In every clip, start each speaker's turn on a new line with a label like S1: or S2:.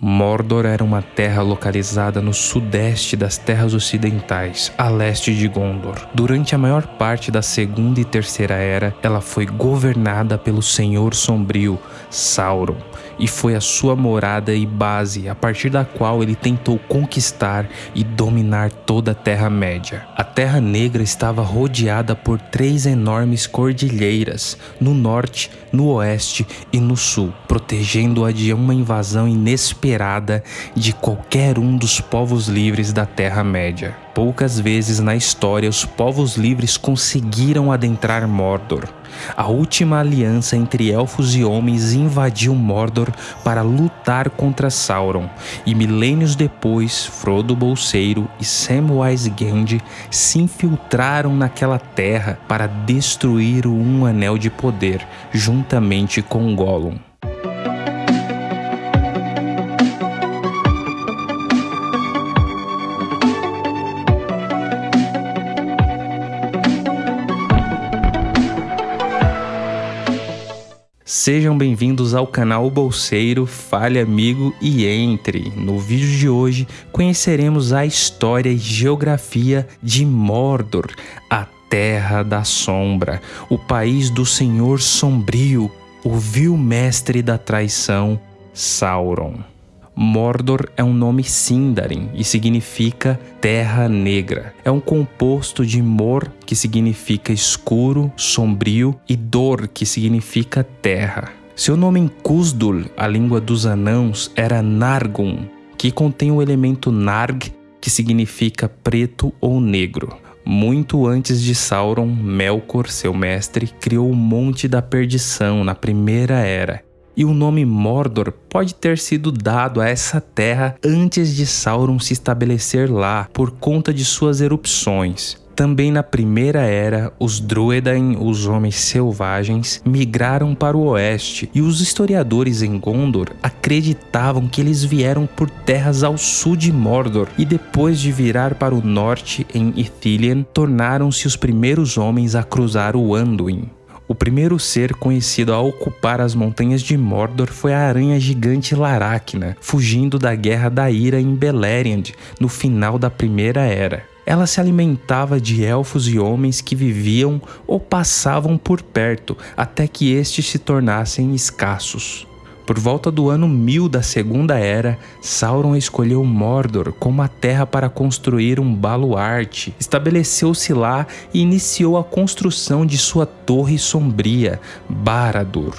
S1: Mordor era uma terra localizada no sudeste das terras ocidentais, a leste de Gondor. Durante a maior parte da Segunda e Terceira Era, ela foi governada pelo Senhor Sombrio, Sauron, e foi a sua morada e base a partir da qual ele tentou conquistar e dominar toda a Terra-média. A Terra Negra estava rodeada por três enormes cordilheiras, no norte, no oeste e no sul, protegendo-a de uma invasão inesperada de qualquer um dos povos livres da Terra-média. Poucas vezes na história os povos livres conseguiram adentrar Mordor. A última aliança entre elfos e homens invadiu Mordor para lutar contra Sauron, e milênios depois, Frodo Bolseiro e Samwise Gamgee se infiltraram naquela terra para destruir o Um Anel de Poder, juntamente com Gollum. Sejam bem-vindos ao canal Bolseiro, fale amigo e entre. No vídeo de hoje conheceremos a história e geografia de Mordor, a Terra da Sombra, o país do Senhor Sombrio, o vil mestre da traição, Sauron. Mordor é um nome Sindarin e significa Terra Negra. É um composto de Mor, que significa escuro, sombrio, e Dor, que significa terra. Seu nome em Kuzdul, a língua dos anãos, era Nargun, que contém o elemento Narg, que significa preto ou negro. Muito antes de Sauron, Melkor, seu mestre, criou o Monte da Perdição na Primeira Era e o nome Mordor pode ter sido dado a essa terra antes de Sauron se estabelecer lá por conta de suas erupções. Também na Primeira Era, os Druedain, os Homens Selvagens, migraram para o oeste e os historiadores em Gondor acreditavam que eles vieram por terras ao sul de Mordor e depois de virar para o norte em Ithilien, tornaram-se os primeiros homens a cruzar o Anduin. O primeiro ser conhecido a ocupar as montanhas de Mordor foi a aranha gigante Laracna, fugindo da Guerra da Ira em Beleriand, no final da Primeira Era. Ela se alimentava de elfos e homens que viviam ou passavam por perto, até que estes se tornassem escassos. Por volta do ano 1000 da Segunda Era, Sauron escolheu Mordor como a terra para construir um baluarte. Estabeleceu-se lá e iniciou a construção de sua torre sombria, Barad-dûr.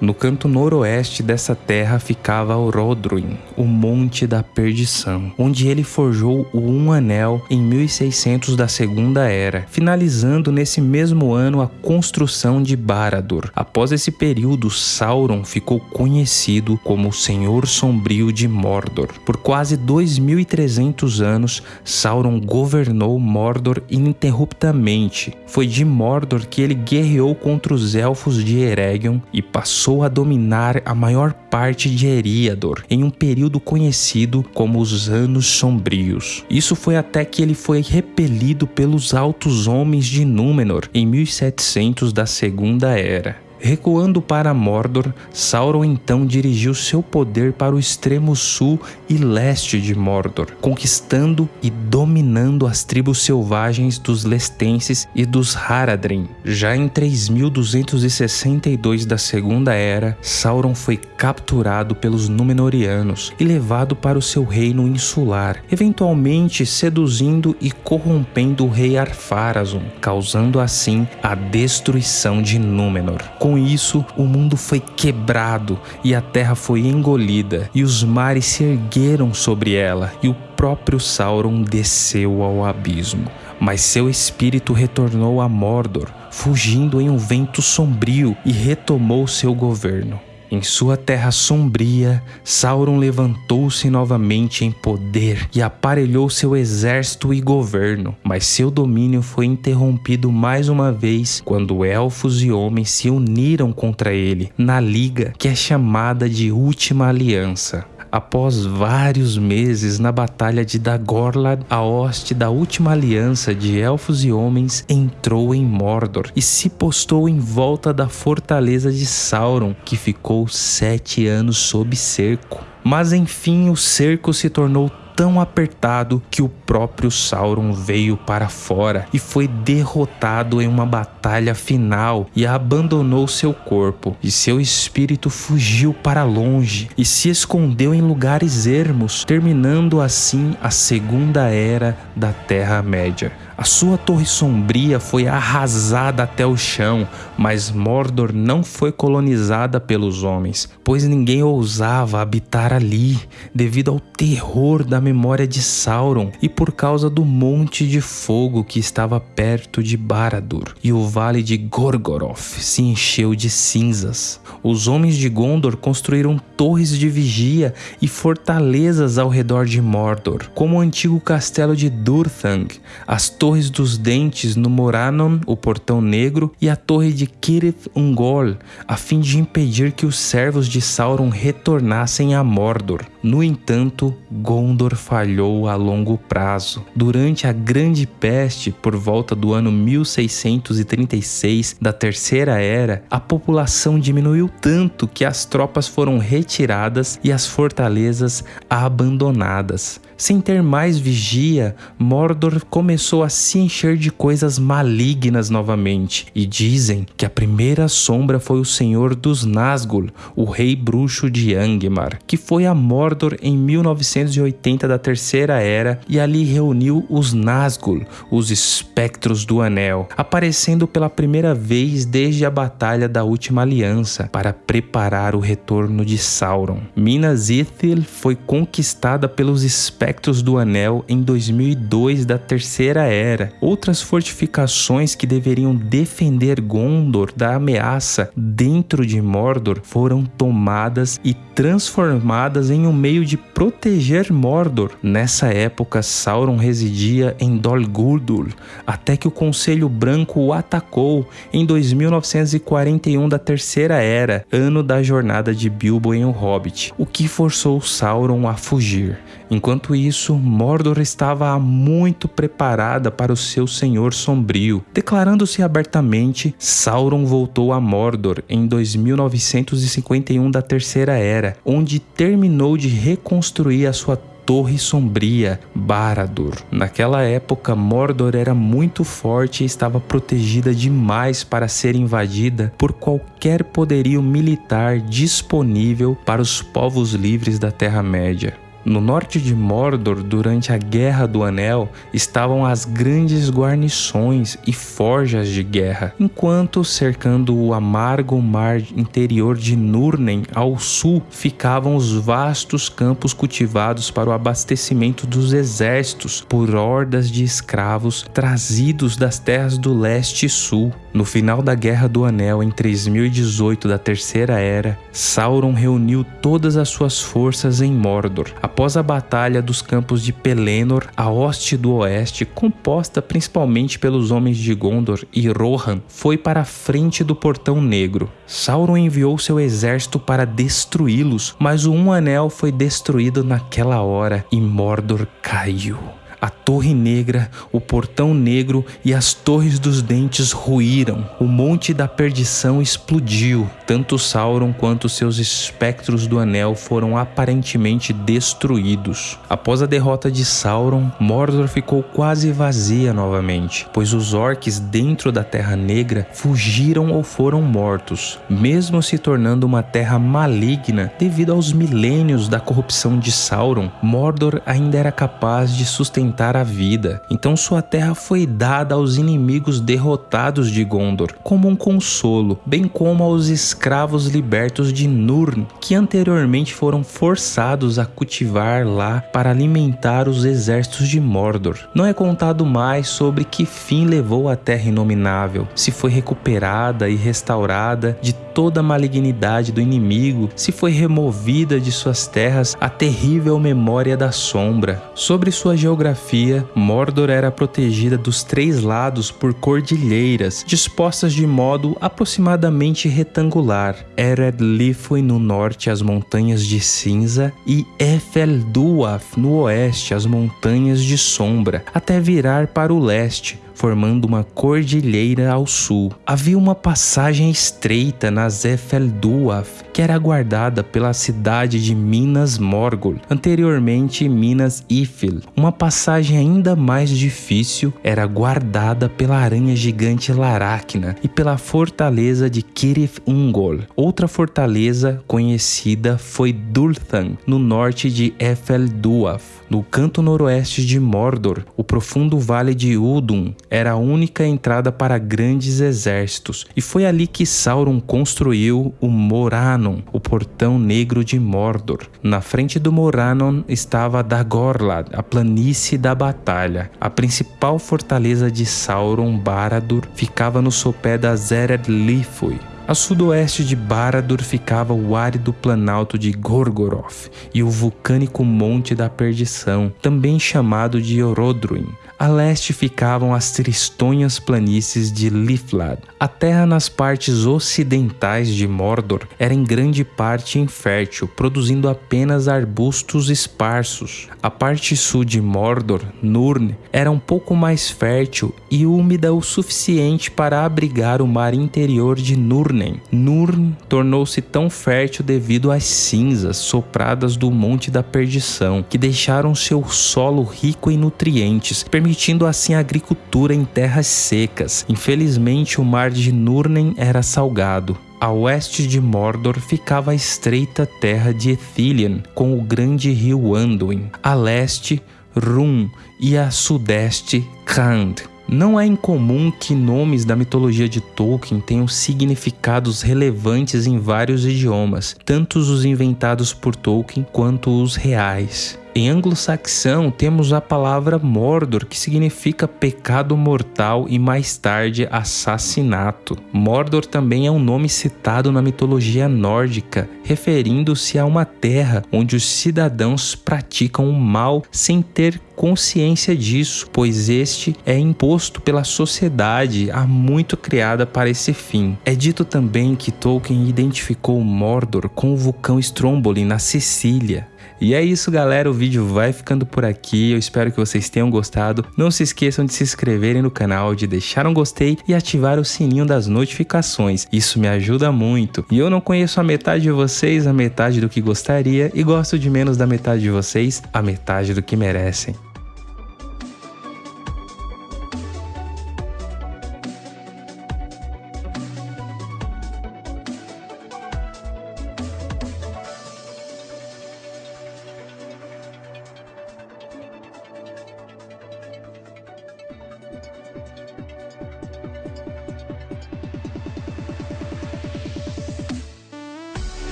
S1: No canto noroeste dessa terra ficava Orodruin, o Monte da Perdição, onde ele forjou o Um Anel em 1600 da Segunda Era, finalizando nesse mesmo ano a construção de Barad-dûr. Após esse período, Sauron ficou conhecido como o Senhor Sombrio de Mordor. Por quase 2300 anos, Sauron governou Mordor ininterruptamente. Foi de Mordor que ele guerreou contra os elfos de Eregion e passou passou a dominar a maior parte de Eriador em um período conhecido como os Anos Sombrios. Isso foi até que ele foi repelido pelos Altos Homens de Númenor em 1700 da Segunda Era. Recuando para Mordor, Sauron então dirigiu seu poder para o extremo sul e leste de Mordor, conquistando e dominando as tribos selvagens dos Lestenses e dos Haradrim. Já em 3262 da Segunda Era, Sauron foi capturado pelos Númenóreanos e levado para o seu reino insular, eventualmente seduzindo e corrompendo o rei Arpharazon, causando assim a destruição de Númenor. Com isso, o mundo foi quebrado e a terra foi engolida, e os mares se ergueram sobre ela, e o próprio Sauron desceu ao abismo. Mas seu espírito retornou a Mordor, fugindo em um vento sombrio e retomou seu governo. Em sua terra sombria, Sauron levantou-se novamente em poder e aparelhou seu exército e governo, mas seu domínio foi interrompido mais uma vez quando elfos e homens se uniram contra ele na liga que é chamada de Última Aliança. Após vários meses na batalha de Dagorlad, a hoste da última aliança de elfos e homens entrou em Mordor e se postou em volta da fortaleza de Sauron, que ficou sete anos sob cerco. Mas enfim, o cerco se tornou tão apertado que o próprio Sauron veio para fora e foi derrotado em uma batalha final e abandonou seu corpo, e seu espírito fugiu para longe e se escondeu em lugares ermos, terminando assim a segunda era da Terra-média. A sua torre sombria foi arrasada até o chão, mas Mordor não foi colonizada pelos homens, pois ninguém ousava habitar ali, devido ao terror da memória de Sauron e por causa do monte de fogo que estava perto de Barad-dûr, e o vale de Gorgoroth se encheu de cinzas. Os homens de Gondor construíram torres de vigia e fortalezas ao redor de Mordor, como o antigo castelo de Durthang, as torres Torres dos Dentes no Moranon, o Portão Negro, e a Torre de Kirith Ungol, a fim de impedir que os servos de Sauron retornassem a Mordor. No entanto, Gondor falhou a longo prazo. Durante a Grande Peste, por volta do ano 1636 da Terceira Era, a população diminuiu tanto que as tropas foram retiradas e as fortalezas abandonadas. Sem ter mais vigia, Mordor começou a se encher de coisas malignas novamente, e dizem que a primeira sombra foi o Senhor dos Nazgûl, o rei bruxo de Angmar, que foi a Mordor em 1980 da Terceira Era e ali reuniu os Nazgûl, os espectros do Anel, aparecendo pela primeira vez desde a Batalha da Última Aliança para preparar o retorno de Sauron. Minas Ithil foi conquistada pelos espectros espectros do Anel em 2002 da Terceira Era. Outras fortificações que deveriam defender Gondor da ameaça dentro de Mordor foram tomadas e transformadas em um meio de proteger Mordor. Nessa época, Sauron residia em Dol Guldur, até que o Conselho Branco o atacou em 2941 da Terceira Era, ano da jornada de Bilbo em O Hobbit, o que forçou Sauron a fugir. Enquanto isso, Mordor estava muito preparada para o seu senhor sombrio. Declarando-se abertamente, Sauron voltou a Mordor em 2951 da Terceira Era, onde terminou de reconstruir a sua Torre Sombria, Barad-dûr. Naquela época, Mordor era muito forte e estava protegida demais para ser invadida por qualquer poderio militar disponível para os povos livres da Terra-média. No norte de Mordor, durante a Guerra do Anel, estavam as grandes guarnições e forjas de guerra, enquanto cercando o amargo mar interior de Nurnen ao sul ficavam os vastos campos cultivados para o abastecimento dos exércitos por hordas de escravos trazidos das terras do leste e sul. No final da Guerra do Anel, em 3018 da Terceira Era, Sauron reuniu todas as suas forças em Mordor. Após a Batalha dos Campos de Pelennor, a hoste do oeste, composta principalmente pelos homens de Gondor e Rohan, foi para a frente do Portão Negro. Sauron enviou seu exército para destruí-los, mas o Um Anel foi destruído naquela hora e Mordor caiu. A Torre Negra, o Portão Negro e as Torres dos Dentes ruíram. O Monte da Perdição explodiu. Tanto Sauron quanto seus espectros do Anel foram aparentemente destruídos. Após a derrota de Sauron, Mordor ficou quase vazia novamente, pois os orcs dentro da Terra Negra fugiram ou foram mortos, mesmo se tornando uma terra maligna devido aos milênios da corrupção de Sauron. Mordor ainda era capaz de sustentar a vida. Então sua terra foi dada aos inimigos derrotados de Gondor como um consolo, bem como aos escravos libertos de Nurn, que anteriormente foram forçados a cultivar lá para alimentar os exércitos de Mordor. Não é contado mais sobre que fim levou a terra inominável, se foi recuperada e restaurada de toda a malignidade do inimigo se foi removida de suas terras a terrível memória da sombra. Sobre sua geografia, Mordor era protegida dos três lados por cordilheiras, dispostas de modo aproximadamente retangular. Ered Lifui no norte as montanhas de cinza e Efelduaf no oeste as montanhas de sombra, até virar para o leste, formando uma cordilheira ao sul. Havia uma passagem estreita na Zefelduaf, que era guardada pela cidade de Minas Morgul, anteriormente Minas Ifil. Uma passagem ainda mais difícil era guardada pela aranha gigante Laracna e pela fortaleza de Kirith Ungol. Outra fortaleza conhecida foi Dulthan, no norte de Efelduaf. No canto noroeste de Mordor, o profundo vale de Udun era a única entrada para grandes exércitos, e foi ali que Sauron construiu o Moranon, o portão negro de Mordor. Na frente do Moranon estava Dagorlad, a planície da batalha. A principal fortaleza de Sauron, Barad-dûr, ficava no sopé da Zered Lifui. A sudoeste de Barad-dûr ficava o árido planalto de Gorgoroth e o vulcânico Monte da Perdição, também chamado de Orodruin. A leste ficavam as tristonhas planícies de Liflad. A terra nas partes ocidentais de Mordor era em grande parte infértil, produzindo apenas arbustos esparsos. A parte sul de Mordor, Nurn, era um pouco mais fértil e úmida o suficiente para abrigar o mar interior de Nurnen. Nurn tornou-se tão fértil devido às cinzas sopradas do Monte da Perdição, que deixaram seu solo rico em nutrientes, permitindo assim a agricultura em terras secas. Infelizmente, o mar de Nurnen era salgado. A oeste de Mordor ficava a estreita terra de Ethilian, com o grande rio Anduin. A leste, Rum e a sudeste, Khand. Não é incomum que nomes da mitologia de Tolkien tenham significados relevantes em vários idiomas, tanto os inventados por Tolkien quanto os reais. Em anglo-saxão, temos a palavra Mordor, que significa pecado mortal e mais tarde assassinato. Mordor também é um nome citado na mitologia nórdica, referindo-se a uma terra onde os cidadãos praticam o mal sem ter consciência disso, pois este é imposto pela sociedade há muito criada para esse fim. É dito também que Tolkien identificou Mordor com o vulcão Stromboli na Sicília. E é isso, galera. O vídeo vai ficando por aqui. Eu espero que vocês tenham gostado. Não se esqueçam de se inscreverem no canal, de deixar um gostei e ativar o sininho das notificações. Isso me ajuda muito. E eu não conheço a metade de vocês, a metade do que gostaria, e gosto de menos da metade de vocês, a metade do que merecem.